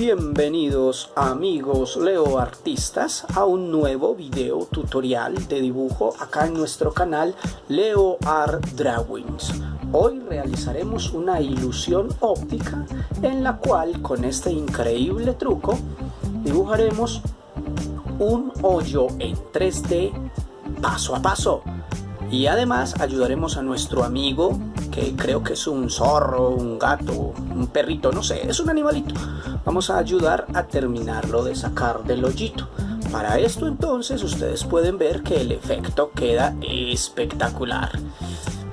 Bienvenidos amigos Leo Artistas a un nuevo video tutorial de dibujo acá en nuestro canal Leo Art Drawings. Hoy realizaremos una ilusión óptica en la cual con este increíble truco dibujaremos un hoyo en 3D paso a paso y además ayudaremos a nuestro amigo que creo que es un zorro, un gato, un perrito, no sé, es un animalito. Vamos a ayudar a terminarlo de sacar del hoyito. Para esto entonces ustedes pueden ver que el efecto queda espectacular.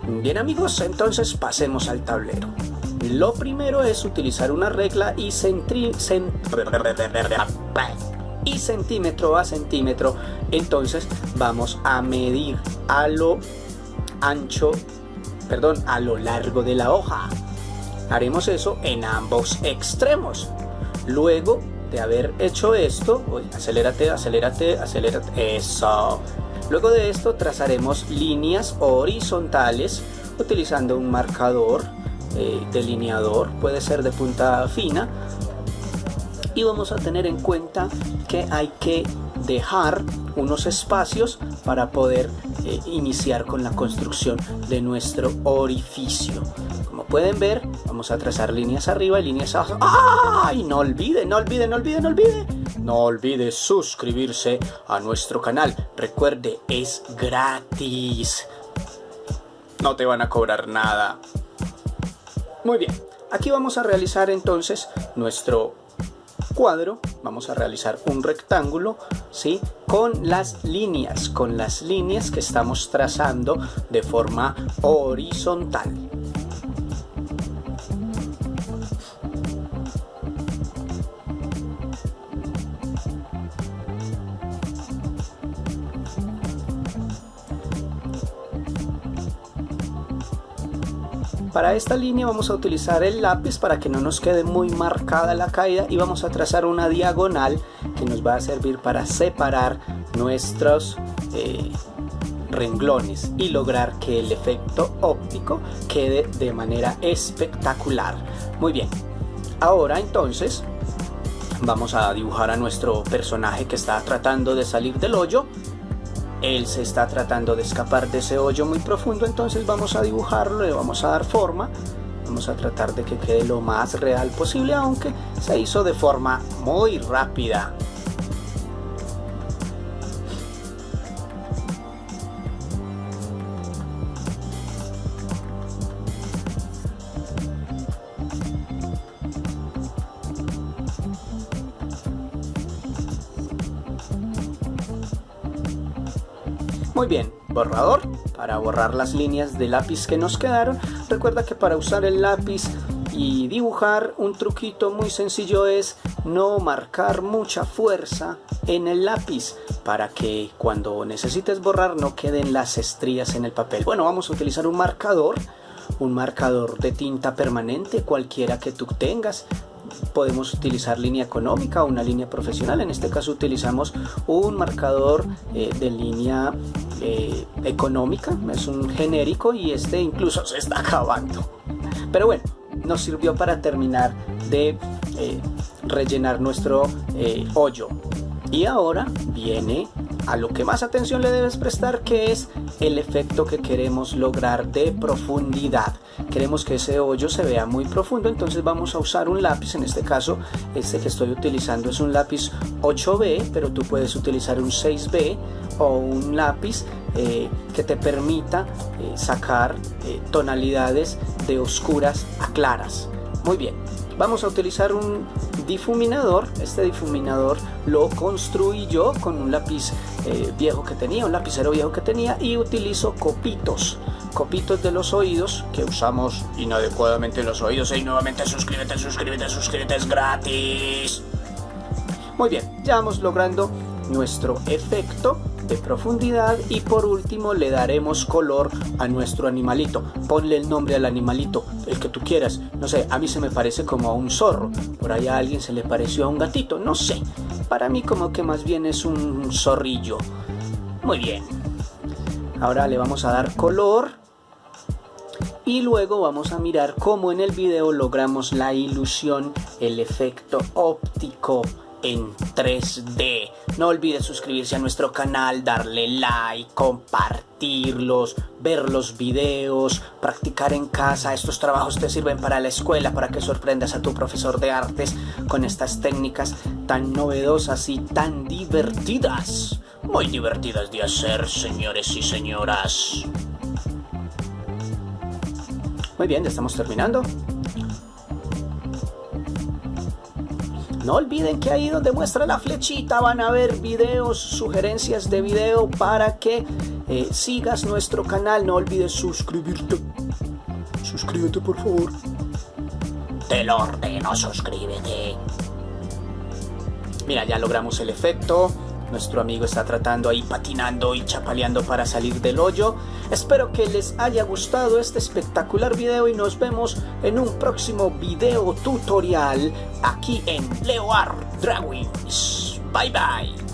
Bien amigos, entonces pasemos al tablero. Lo primero es utilizar una regla y, y centímetro a centímetro. Entonces vamos a medir a lo ancho perdón, a lo largo de la hoja. Haremos eso en ambos extremos. Luego de haber hecho esto, acelérate, acelérate, acelérate, eso. Luego de esto trazaremos líneas horizontales utilizando un marcador eh, delineador, puede ser de punta fina. Y vamos a tener en cuenta que hay que dejar unos espacios para poder eh, iniciar con la construcción de nuestro orificio. Como pueden ver, vamos a trazar líneas arriba y líneas abajo. ¡Ay! No olvide, no olvide, no olvide, no olvide. No olvide suscribirse a nuestro canal. Recuerde, es gratis. No te van a cobrar nada. Muy bien, aquí vamos a realizar entonces nuestro cuadro vamos a realizar un rectángulo ¿sí? con las líneas, con las líneas que estamos trazando de forma horizontal. Para esta línea vamos a utilizar el lápiz para que no nos quede muy marcada la caída y vamos a trazar una diagonal que nos va a servir para separar nuestros eh, renglones y lograr que el efecto óptico quede de manera espectacular. Muy bien, ahora entonces vamos a dibujar a nuestro personaje que está tratando de salir del hoyo él se está tratando de escapar de ese hoyo muy profundo, entonces vamos a dibujarlo, le vamos a dar forma, vamos a tratar de que quede lo más real posible, aunque se hizo de forma muy rápida. Muy bien, borrador para borrar las líneas de lápiz que nos quedaron. Recuerda que para usar el lápiz y dibujar un truquito muy sencillo es no marcar mucha fuerza en el lápiz para que cuando necesites borrar no queden las estrías en el papel. Bueno, vamos a utilizar un marcador, un marcador de tinta permanente, cualquiera que tú tengas podemos utilizar línea económica o una línea profesional. En este caso utilizamos un marcador eh, de línea eh, económica, es un genérico y este incluso se está acabando. Pero bueno, nos sirvió para terminar de eh, rellenar nuestro hoyo. Y ahora viene a lo que más atención le debes prestar que es el efecto que queremos lograr de profundidad. Queremos que ese hoyo se vea muy profundo entonces vamos a usar un lápiz. En este caso este que estoy utilizando es un lápiz 8B pero tú puedes utilizar un 6B o un lápiz eh, que te permita eh, sacar eh, tonalidades de oscuras a claras. Muy bien vamos a utilizar un difuminador. Este difuminador lo construí yo con un lápiz eh, viejo que tenía un lapicero viejo que tenía y utilizo copitos copitos de los oídos que usamos inadecuadamente en los oídos. Y nuevamente suscríbete suscríbete suscríbete es gratis. Muy bien ya vamos logrando nuestro efecto de profundidad y por último le daremos color a nuestro animalito. Ponle el nombre al animalito, el que tú quieras. No sé, a mí se me parece como a un zorro. Por ahí a alguien se le pareció a un gatito, no sé. Para mí como que más bien es un zorrillo. Muy bien. Ahora le vamos a dar color y luego vamos a mirar cómo en el video logramos la ilusión, el efecto óptico en 3D. No olvides suscribirse a nuestro canal, darle like, compartirlos, ver los videos, practicar en casa. Estos trabajos te sirven para la escuela, para que sorprendas a tu profesor de artes con estas técnicas tan novedosas y tan divertidas. Muy divertidas de hacer, señores y señoras. Muy bien, ya estamos terminando. No olviden que ahí donde muestra la flechita van a ver videos, sugerencias de video para que eh, sigas nuestro canal. No olvides suscribirte. Suscríbete por favor. Te lo ordeno, suscríbete. Mira, ya logramos el efecto. Nuestro amigo está tratando ahí patinando y chapaleando para salir del hoyo. Espero que les haya gustado este espectacular video y nos vemos en un próximo video tutorial aquí en Leo Art Drawings. Bye bye.